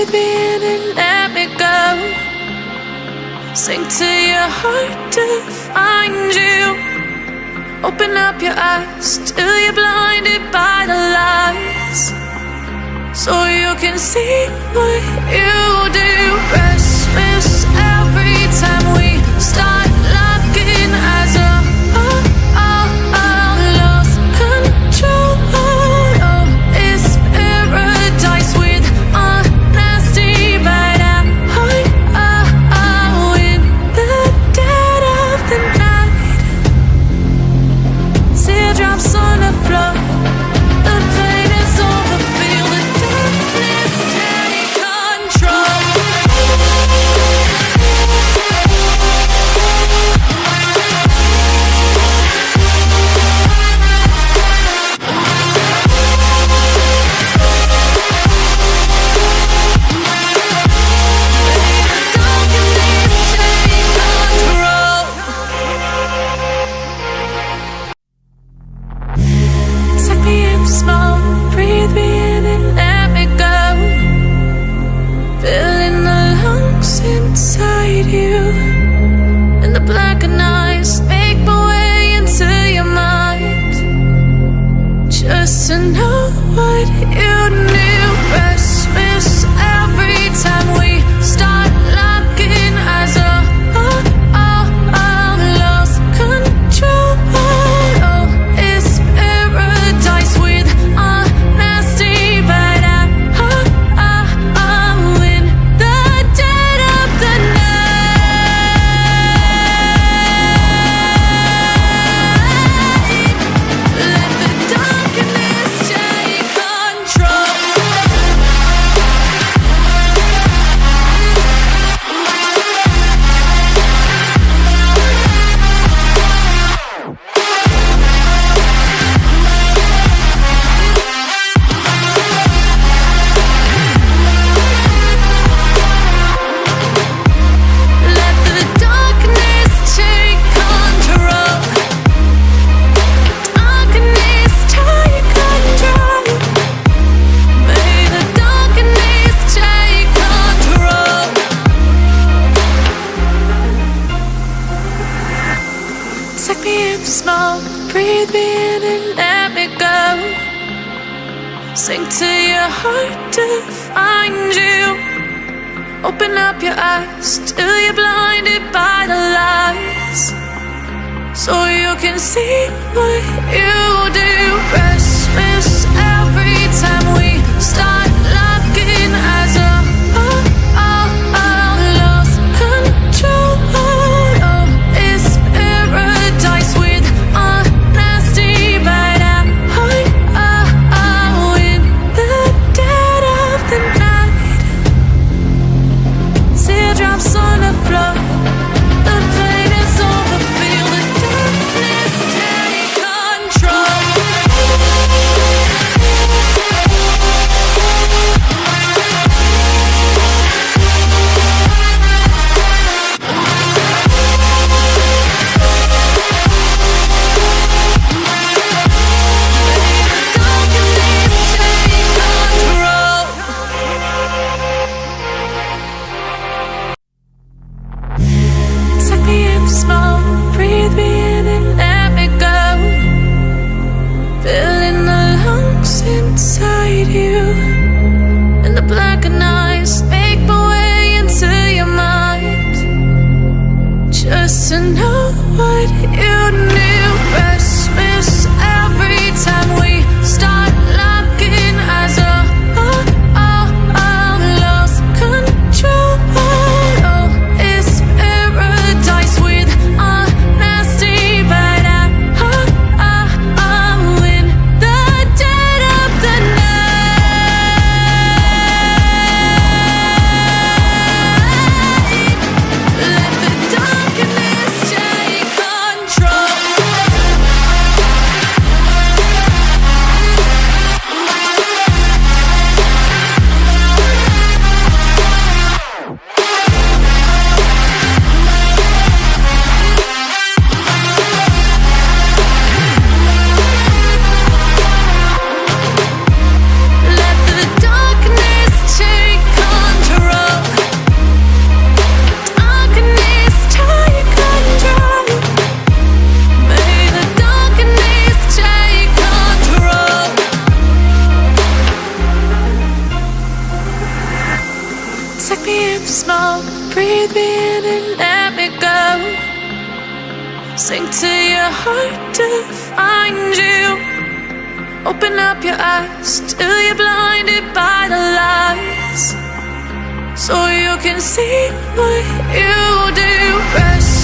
breathe me in and let me go. Sink to your heart to find you. Open up your eyes till you're blinded by the lies. So you can see what you do. Rest Sink to your heart to find you. Open up your eyes till you're blinded by the lies. So you can see what you do. Rest Sink to your heart to find you. Open up your eyes till you're blinded by the lies. So you can see what you do. Rest